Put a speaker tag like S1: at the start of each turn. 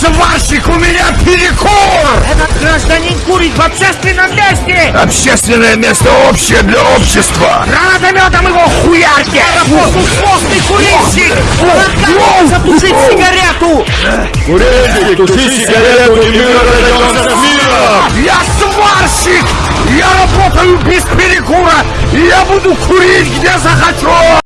S1: сварщик, у меня перекур!
S2: Этот гражданин курит в общественном месте!
S1: Общественное место общее для общества!
S2: Гранатометом его хуярьте! Послушный курильщик! Отказывается затушить сигарету!
S3: Курильщик, туши сигарету, и мир разойдется с миром!
S1: Я сварщик! Я работаю без перекура! И я буду курить где захочу!